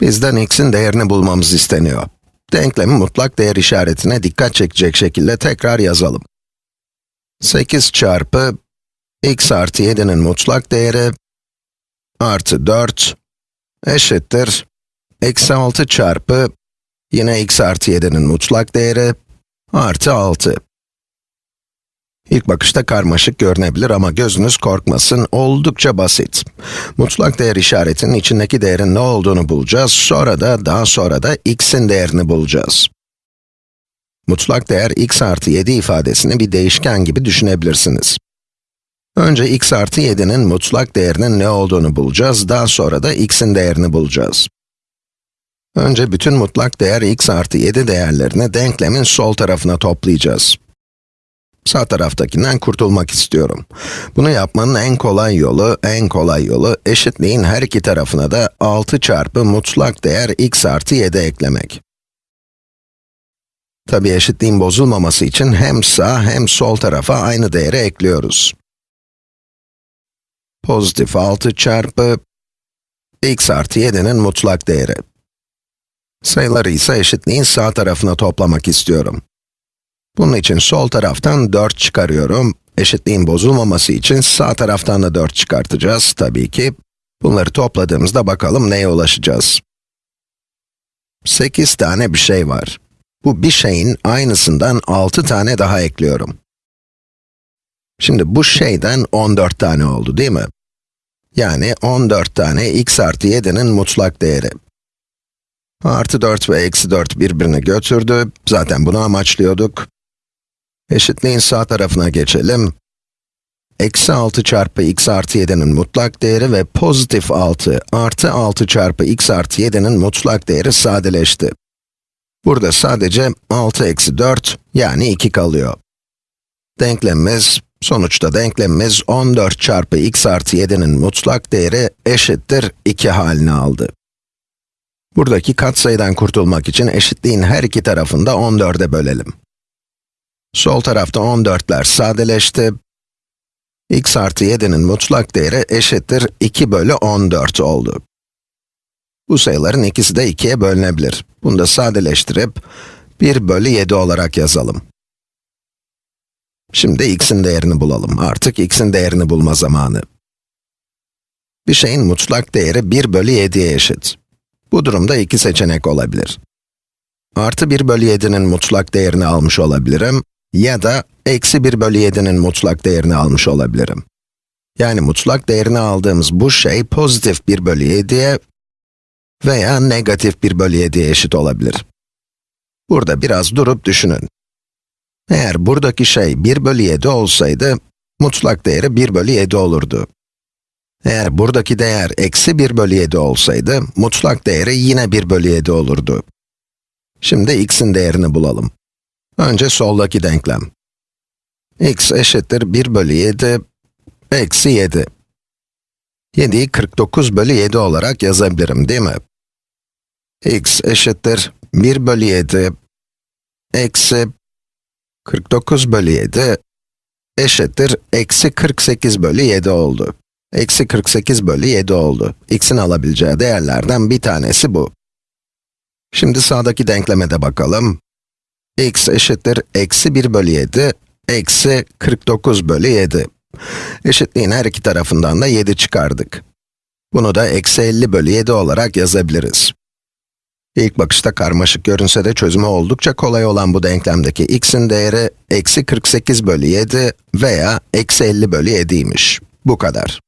Bizden x'in değerini bulmamız isteniyor. Denklemi mutlak değer işaretine dikkat çekecek şekilde tekrar yazalım. 8 çarpı x artı 7'nin mutlak değeri artı 4 eşittir eksi 6 çarpı yine x artı 7'nin mutlak değeri artı 6. İlk bakışta karmaşık görünebilir ama gözünüz korkmasın, oldukça basit. Mutlak değer işaretinin içindeki değerin ne olduğunu bulacağız, sonra da, daha sonra da x'in değerini bulacağız. Mutlak değer x artı 7 ifadesini bir değişken gibi düşünebilirsiniz. Önce x artı 7'nin mutlak değerinin ne olduğunu bulacağız, daha sonra da x'in değerini bulacağız. Önce bütün mutlak değer x artı 7 değerlerini denklemin sol tarafına toplayacağız. Sağ taraftakinden kurtulmak istiyorum. Bunu yapmanın en kolay yolu, en kolay yolu, eşitliğin her iki tarafına da 6 çarpı mutlak değer x artı 7 eklemek. Tabi eşitliğin bozulmaması için hem sağ hem sol tarafa aynı değeri ekliyoruz. Pozitif 6 çarpı x artı 7'nin mutlak değeri. Sayıları ise eşitliğin sağ tarafına toplamak istiyorum. Bunun için sol taraftan 4 çıkarıyorum. Eşitliğin bozulmaması için sağ taraftan da 4 çıkartacağız tabii ki. Bunları topladığımızda bakalım neye ulaşacağız. 8 tane bir şey var. Bu bir şeyin aynısından 6 tane daha ekliyorum. Şimdi bu şeyden 14 tane oldu değil mi? Yani 14 tane x artı 7'nin mutlak değeri. Artı 4 ve eksi 4 birbirini götürdü. Zaten bunu amaçlıyorduk. Eşitliğin sağ tarafına geçelim. Eksi 6 çarpı x artı 7'nin mutlak değeri ve pozitif 6 artı 6 çarpı x artı 7'nin mutlak değeri sadeleşti. Burada sadece 6 eksi 4 yani 2 kalıyor. Denklemimiz, sonuçta denklemimiz 14 çarpı x artı 7'nin mutlak değeri eşittir 2 halini aldı. Buradaki katsayıdan kurtulmak için eşitliğin her iki tarafını da 14'e bölelim. Sol tarafta 14'ler sadeleşti. x artı 7'nin mutlak değeri eşittir 2 bölü 14 oldu. Bu sayıların ikisi de 2'ye bölünebilir. Bunu da sadeleştirip 1 bölü 7 olarak yazalım. Şimdi x'in değerini bulalım. Artık x'in değerini bulma zamanı. Bir şeyin mutlak değeri 1 bölü 7'ye eşit. Bu durumda iki seçenek olabilir. Artı 1 bölü 7'nin mutlak değerini almış olabilirim ya da eksi 1 bölü 7'nin mutlak değerini almış olabilirim. Yani mutlak değerini aldığımız bu şey pozitif 1 bölü 7'ye veya negatif 1 bölü 7'ye eşit olabilir. Burada biraz durup düşünün. Eğer buradaki şey 1 bölü 7 olsaydı, mutlak değeri 1 bölü 7 olurdu. Eğer buradaki değer eksi 1 bölü 7 olsaydı, mutlak değeri yine 1 bölü 7 olurdu. Şimdi x'in değerini bulalım. Önce soldaki denklem. x eşittir 1 bölü 7, eksi 7. 7'yi 49 bölü 7 olarak yazabilirim değil mi? x eşittir 1 bölü 7, eksi 49 bölü 7 eşittir eksi 48 bölü 7 oldu. Eksi 48 bölü 7 oldu. x'in alabileceği değerlerden bir tanesi bu. Şimdi sağdaki denkleme de bakalım. X eşittir eksi 1 bölü 7, eksi 49 bölü 7. Eşitliğin her iki tarafından da 7 çıkardık. Bunu da eksi 50 bölü 7 olarak yazabiliriz. İlk bakışta karmaşık görünse de çözümü oldukça kolay olan bu denklemdeki x'in değeri eksi 48 bölü 7 veya eksi 50 bölü 7'ymiş. Bu kadar.